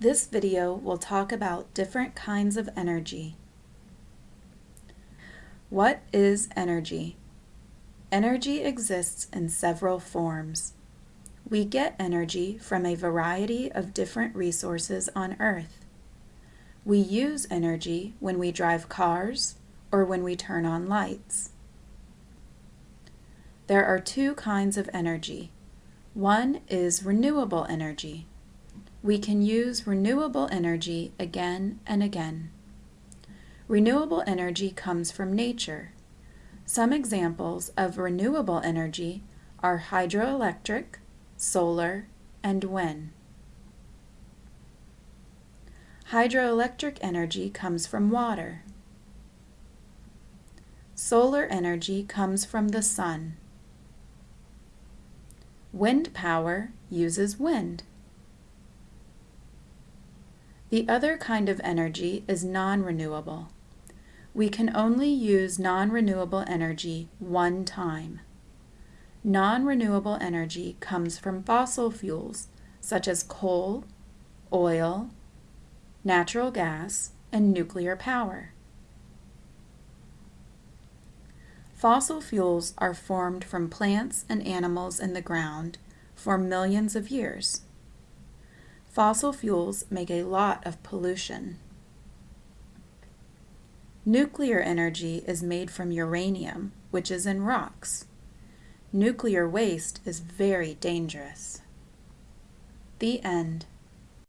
This video will talk about different kinds of energy. What is energy? Energy exists in several forms. We get energy from a variety of different resources on Earth. We use energy when we drive cars or when we turn on lights. There are two kinds of energy. One is renewable energy. We can use renewable energy again and again. Renewable energy comes from nature. Some examples of renewable energy are hydroelectric, solar, and wind. Hydroelectric energy comes from water. Solar energy comes from the sun. Wind power uses wind. The other kind of energy is non-renewable. We can only use non-renewable energy one time. Non-renewable energy comes from fossil fuels such as coal, oil, natural gas, and nuclear power. Fossil fuels are formed from plants and animals in the ground for millions of years. Fossil fuels make a lot of pollution. Nuclear energy is made from uranium, which is in rocks. Nuclear waste is very dangerous. The end.